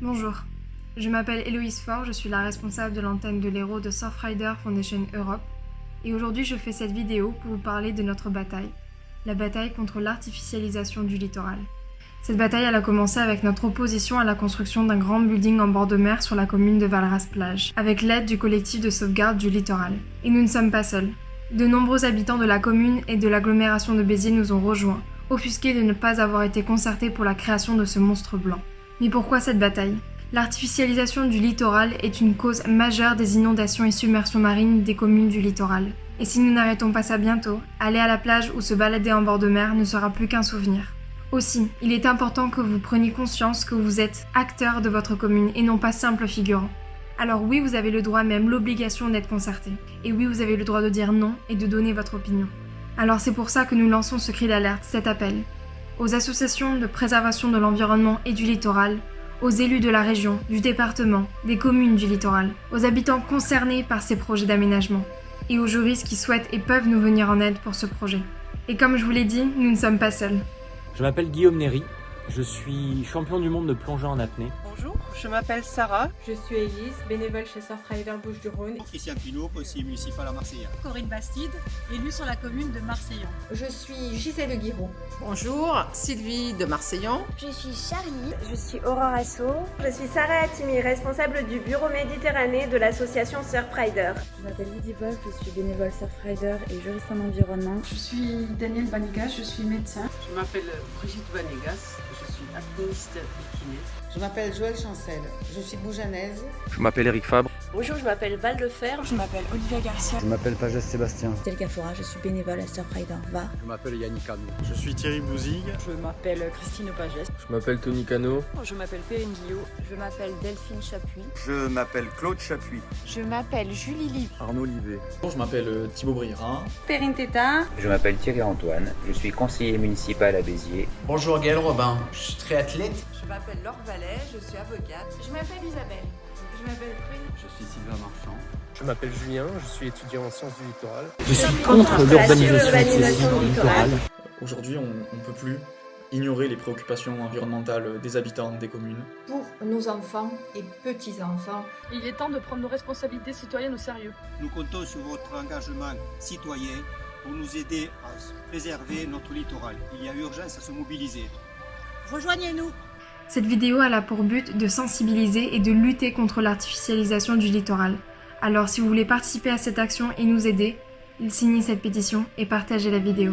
Bonjour, je m'appelle Héloïse Faure, je suis la responsable de l'antenne de l'Héros de Surfrider Foundation Europe et aujourd'hui je fais cette vidéo pour vous parler de notre bataille, la bataille contre l'artificialisation du littoral. Cette bataille a commencé avec notre opposition à la construction d'un grand building en bord de mer sur la commune de Valras-Plage, avec l'aide du collectif de sauvegarde du littoral. Et nous ne sommes pas seuls. De nombreux habitants de la commune et de l'agglomération de Béziers nous ont rejoints, offusqués de ne pas avoir été concertés pour la création de ce monstre blanc. Mais pourquoi cette bataille L'artificialisation du littoral est une cause majeure des inondations et submersions marines des communes du littoral. Et si nous n'arrêtons pas ça bientôt, aller à la plage ou se balader en bord de mer ne sera plus qu'un souvenir. Aussi, il est important que vous preniez conscience que vous êtes acteur de votre commune et non pas simple figurant. Alors oui, vous avez le droit, même l'obligation d'être concerté. Et oui, vous avez le droit de dire non et de donner votre opinion. Alors c'est pour ça que nous lançons ce cri d'alerte, cet appel, aux associations de préservation de l'environnement et du littoral, aux élus de la région, du département, des communes du littoral, aux habitants concernés par ces projets d'aménagement, et aux juristes qui souhaitent et peuvent nous venir en aide pour ce projet. Et comme je vous l'ai dit, nous ne sommes pas seuls. Je m'appelle Guillaume Néry, je suis champion du monde de plongeur en apnée. Bonjour, je m'appelle Sarah. Je suis Elise, bénévole chez Surfrider Bouches-du-Rhône. Christian Pinault, conseiller municipal à Marseille. Corinne Bastide, élue sur la commune de Marseillan. Je suis Gisèle Guiraud. Bonjour, Sylvie de Marseillan. Je suis Charlie. Je suis Aurore Asso. Je suis Sarah Attimi, responsable du bureau Méditerranée de l'association Surfrider. Je m'appelle Lydie Wolf, je suis bénévole Surfrider et juriste en environnement. Je suis Daniel Vanegas, je suis médecin. Je m'appelle Brigitte Vanegas, je suis apnéiste et kiné. Je m'appelle Joël Chancel, je suis boujanaise. Je m'appelle Eric Fabre. Bonjour, je m'appelle Val de Fer. Je m'appelle Olivia Garcia. Je m'appelle Pagès Sébastien. Stelka Fora, je suis bénévole à Surfrider. Va. Je m'appelle Yannick Cano. Je suis Thierry Bouzig. Je m'appelle Christine Pagès. Je m'appelle Tony Cano. Je m'appelle Perrine Guillot. Je m'appelle Delphine Chapuis. Je m'appelle Claude Chapuis. Je m'appelle Julie Liv. Arnaud Livet. Je m'appelle Thibaut Brira. Perrine Tétard. Je m'appelle Thierry Antoine. Je suis conseiller municipal à Béziers. Bonjour Gaël Robin. Je suis triathlète. Je m'appelle Laure Vallet. Je suis avocate. Je m'appelle Isabelle. Je m'appelle Prune. Je suis Sylvain Marchand. Je m'appelle Julien, je suis étudiant en sciences du littoral. Je suis contre l'urbanisation du littoral. Aujourd'hui, on ne peut plus ignorer les préoccupations environnementales des habitants des communes. Pour nos enfants et petits-enfants, il est temps de prendre nos responsabilités citoyennes au sérieux. Nous comptons sur votre engagement citoyen pour nous aider à préserver notre littoral. Il y a urgence à se mobiliser. Rejoignez-nous cette vidéo a pour but de sensibiliser et de lutter contre l'artificialisation du littoral. Alors si vous voulez participer à cette action et nous aider, signez cette pétition et partagez la vidéo.